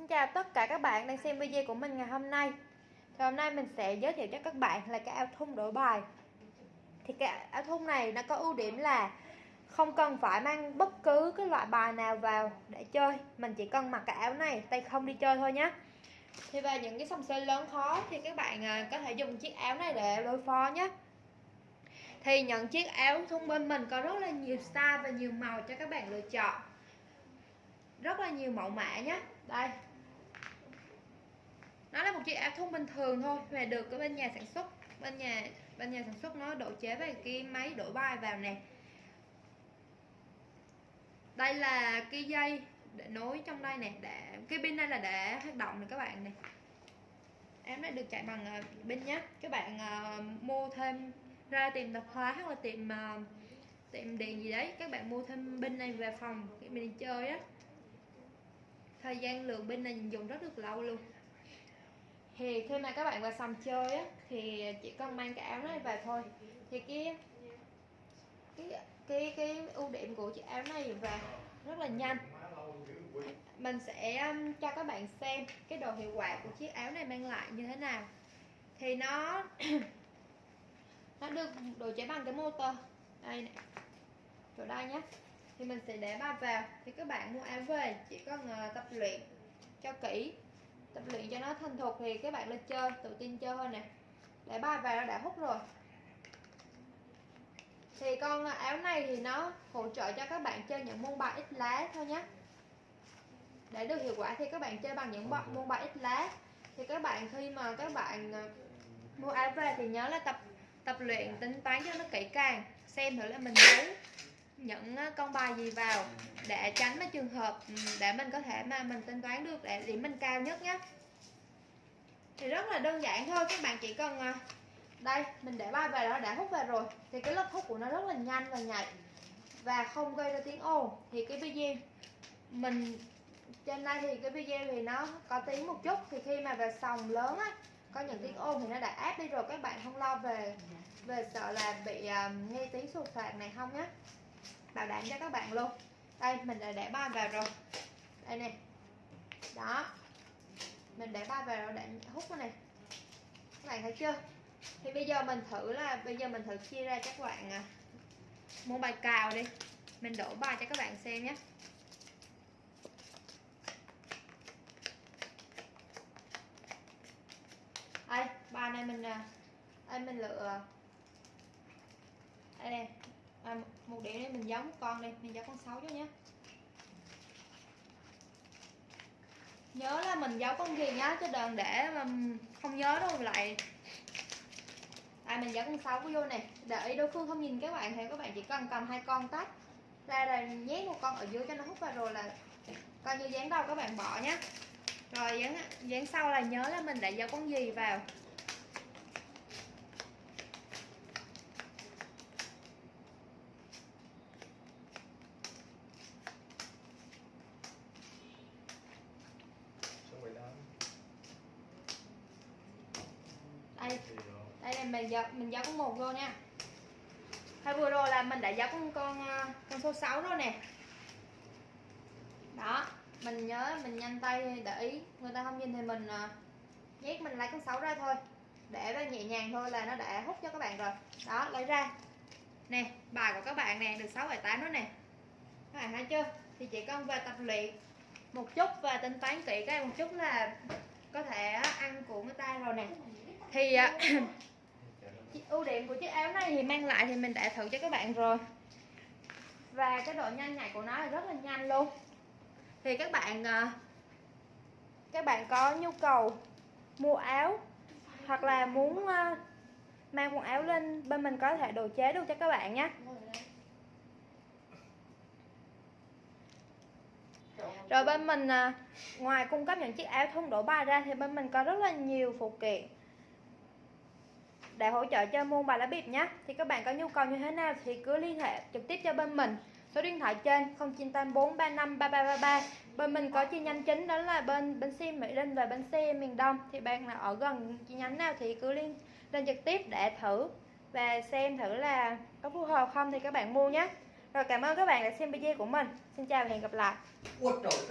Xin chào tất cả các bạn đang xem video của mình ngày hôm nay. Thì hôm nay mình sẽ giới thiệu cho các bạn là cái áo thun đổi bài. Thì cái áo thun này nó có ưu điểm là không cần phải mang bất cứ cái loại bài nào vào để chơi. Mình chỉ cần mặc cái áo này, tay không đi chơi thôi nhé Thì về những cái sòng chơi lớn khó thì các bạn à, có thể dùng chiếc áo này để đối phó nhé Thì những chiếc áo thun bên mình có rất là nhiều style và nhiều màu cho các bạn lựa chọn. Rất là nhiều mẫu mã nhé đây nó là một chiếc áo thun bình thường thôi và được ở bên nhà sản xuất. Bên nhà bên nhà sản xuất nó độ chế về cái máy đổi bài vào nè. Đây là cái dây để nối trong đây nè để cái pin đây là để hoạt động này các bạn này em đã được chạy bằng uh, pin nhé. Các bạn uh, mua thêm ra tìm tạp hóa hoặc là tìm uh, ờ, tiệm điện gì đấy các bạn mua thêm pin này về phòng để mình đi chơi á. Thời gian lượng pin này dùng rất được lâu luôn thì khi mà các bạn vào sòng chơi á thì chỉ cần mang cái áo này vào thôi. Thì cái cái cái cái ưu điểm của chiếc áo này và rất là nhanh. Mình sẽ um, cho các bạn xem cái độ hiệu quả của chiếc áo này mang lại như thế nào. Thì nó nó được đồ chế bằng cái motor. Đây này chỗ đây nhé thì mình sẽ để ba vào. Thì các bạn mua áo về chỉ cần uh, tập luyện cho kỹ tập luyện cho nó thành thục thì các bạn lên chơi tự tin chơi hơn nè. Để ba vào nó đã hút rồi. Thì con áo này thì nó hỗ trợ cho các bạn chơi những môn bài ít lá thôi nhé. Để được hiệu quả thì các bạn chơi bằng những môn bài ít lá. Thì các bạn khi mà các bạn ờ, mua áo về thì nhớ là tập tập luyện tính toán cho nó kỹ càng xem thử là mình giấu những con bài gì vào để tránh cái trường hợp ừ, để mình có thể mà mình tính toán được để điểm mình cao nhất nhé thì rất là đơn giản thôi các bạn chỉ cần à, đây mình để bay về đó đã hút về rồi. Thì cái lớp hút của nó rất là nhanh và nhạy và không gây ra tiếng ồn. Thì cái video mình trên đây thì cái video thì nó có tiếng một chút. Thì khi mà về sòng lớn á có những tiếng ồn thì nó đã áp đi rồi. Các bạn không lo về về sợ là bị uh, nghe tiếng sụt phạt này không nhé bảo đảm cho các bạn luôn đây mình đã để ba vào rồi. Đây nè. Đó. Mình để ba vào rồi để hút cái này. Các bạn thấy chưa? Thì bây giờ mình thử là bây giờ mình thử chia ra cho các bạn à, mua bài cào đi. Mình đổ bài cho các bạn xem nhé. Đây bài này mình à, đây mình lựa à, đây nè à, một điểm này mình giấu một con đi mình giấu con sáu cho nhé. Nhớ là mình giấu con gì nhá chứ đừng để mà không nhớ đâu lại à mình giấu con sáu vô này để ý đối phương không nhìn các bạn thì các bạn chỉ cần cầm hai con tách ra rồi nhét một con ở dưới cho nó hút vào rồi là coi như dán đầu các bạn bỏ nhé rồi dán dán sau là nhớ là mình đã giấu con gì vào đây đây là mình dập mình dập con một vô nha. Hay vừa rồi là mình đã dập con con ờ, con số 6 rồi nè. Đó, mình nhớ, mình nhanh tay để ý. Người ta không nhìn thì mình ờ, nhét mình lấy con 6 ra thôi. Để ra nhẹ nhàng thôi là nó đã hút cho các bạn rồi. Đó, lấy ra. Nè, bài của các bạn nè, được 6 bài 8 đó nè. Các bạn thấy chưa? Thì chỉ cần về tập luyện một chút và tính toán kỹ cái một chút là có thể ăn của người ta rồi nè. Thì ờ, ưu điểm của chiếc áo này thì mang lại thì mình đã thử cho các bạn rồi. Và cái độ nhanh nhạy của nó là rất là nhanh luôn. Thì các bạn ờ, các bạn có nhu cầu mua áo hoặc là muốn ờ, mang quần áo lên bên mình có thể đồ chế được cho các bạn nhé. Rồi bên mình ờ, ngoài cung cấp những chiếc áo thun đổ bài ra thì bên mình có rất là nhiều phụ kiện để hỗ trợ cho môn bài lá bịp nhé thì các bạn có nhu cầu như thế nào thì cứ liên hệ trực tiếp cho bên mình. Số điện thoại trên 0984 35 3333 bên mình có chi nhánh chính đó là bên bến xe Mỹ Linh và bên xe miền Đông. Thì bạn nào ở gần chi nhánh nào thì cứ liên lên trực tiếp để thử và xem thử là có phù hợp không thì các bạn mua nhé rồi cảm ơn các bạn đã xem video của mình. Xin chào và hẹn gặp lại.